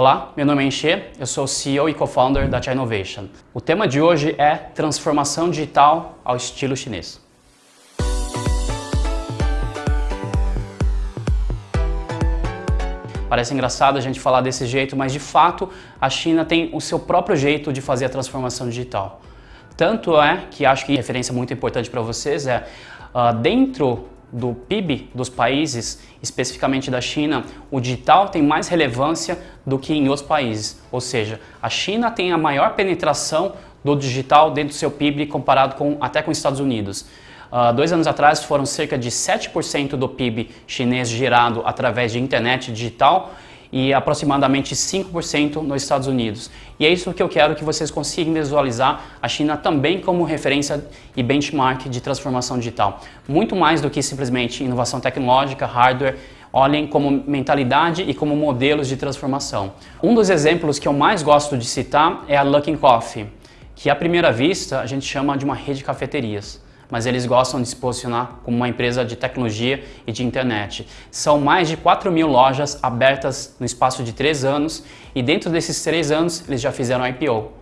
Olá, meu nome é Enche, eu sou CEO e co-founder da China Innovation. O tema de hoje é transformação digital ao estilo chinês. Parece engraçado a gente falar desse jeito, mas de fato a China tem o seu próprio jeito de fazer a transformação digital. Tanto é que acho que referência muito importante para vocês é uh, dentro do PIB dos países, especificamente da China, o digital tem mais relevância do que em outros países. Ou seja, a China tem a maior penetração do digital dentro do seu PIB comparado com, até com os Estados Unidos. Uh, dois anos atrás foram cerca de 7% do PIB chinês gerado através de internet digital e aproximadamente 5% nos Estados Unidos. E é isso que eu quero que vocês consigam visualizar a China também como referência e benchmark de transformação digital. Muito mais do que simplesmente inovação tecnológica, hardware, olhem como mentalidade e como modelos de transformação. Um dos exemplos que eu mais gosto de citar é a Luckin Coffee, que à primeira vista a gente chama de uma rede de cafeterias mas eles gostam de se posicionar como uma empresa de tecnologia e de internet. São mais de 4 mil lojas abertas no espaço de 3 anos e dentro desses 3 anos eles já fizeram IPO,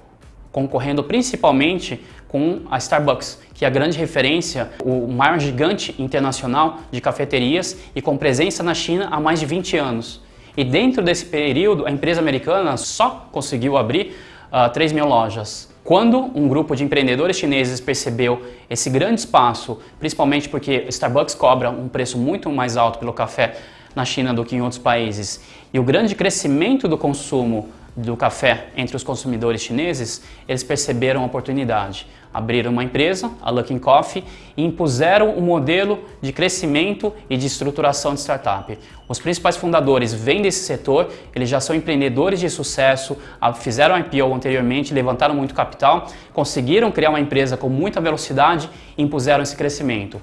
concorrendo principalmente com a Starbucks, que é a grande referência, o maior gigante internacional de cafeterias e com presença na China há mais de 20 anos. E dentro desse período, a empresa americana só conseguiu abrir uh, 3 mil lojas. Quando um grupo de empreendedores chineses percebeu esse grande espaço, principalmente porque Starbucks cobra um preço muito mais alto pelo café na China do que em outros países, e o grande crescimento do consumo do café entre os consumidores chineses, eles perceberam a oportunidade. Abriram uma empresa, a Luckin Coffee, e impuseram um modelo de crescimento e de estruturação de startup. Os principais fundadores vêm desse setor, eles já são empreendedores de sucesso, fizeram IPO anteriormente, levantaram muito capital, conseguiram criar uma empresa com muita velocidade e impuseram esse crescimento.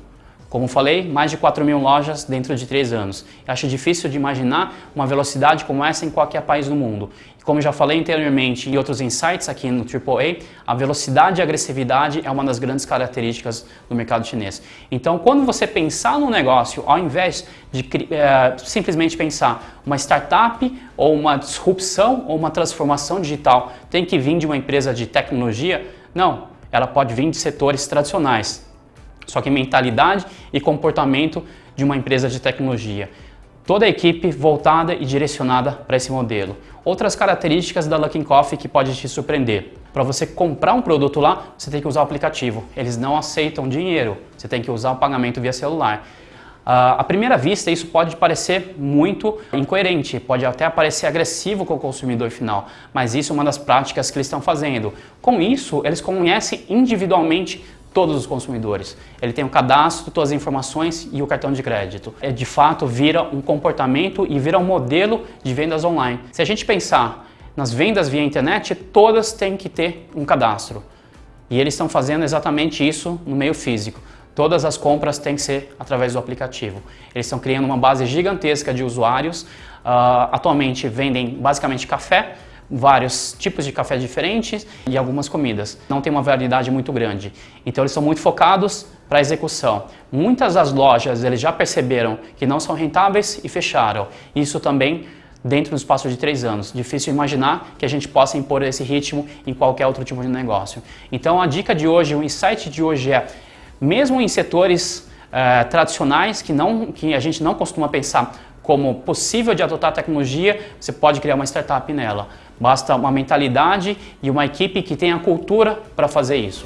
Como falei, mais de 4 mil lojas dentro de 3 anos. Acho difícil de imaginar uma velocidade como essa em qualquer país do mundo. Como já falei anteriormente em outros insights aqui no AAA, a velocidade e a agressividade é uma das grandes características do mercado chinês. Então, quando você pensar no negócio, ao invés de é, simplesmente pensar uma startup ou uma disrupção ou uma transformação digital tem que vir de uma empresa de tecnologia, não, ela pode vir de setores tradicionais, só que mentalidade e comportamento de uma empresa de tecnologia. Toda a equipe voltada e direcionada para esse modelo. Outras características da Luckin Coffee que pode te surpreender. Para você comprar um produto lá, você tem que usar o aplicativo. Eles não aceitam dinheiro, você tem que usar o pagamento via celular. Uh, à primeira vista, isso pode parecer muito incoerente, pode até parecer agressivo com o consumidor final, mas isso é uma das práticas que eles estão fazendo. Com isso, eles conhecem individualmente todos os consumidores. Ele tem o cadastro, todas as informações e o cartão de crédito. É, de fato, vira um comportamento e vira um modelo de vendas online. Se a gente pensar nas vendas via internet, todas têm que ter um cadastro. E eles estão fazendo exatamente isso no meio físico. Todas as compras têm que ser através do aplicativo. Eles estão criando uma base gigantesca de usuários. Uh, atualmente vendem basicamente café, vários tipos de café diferentes e algumas comidas. Não tem uma variedade muito grande. Então eles são muito focados para execução. Muitas das lojas eles já perceberam que não são rentáveis e fecharam. Isso também dentro do espaço de três anos. Difícil imaginar que a gente possa impor esse ritmo em qualquer outro tipo de negócio. Então a dica de hoje, o insight de hoje é, mesmo em setores uh, tradicionais que, não, que a gente não costuma pensar como possível de adotar tecnologia, você pode criar uma startup nela. Basta uma mentalidade e uma equipe que tenha cultura para fazer isso.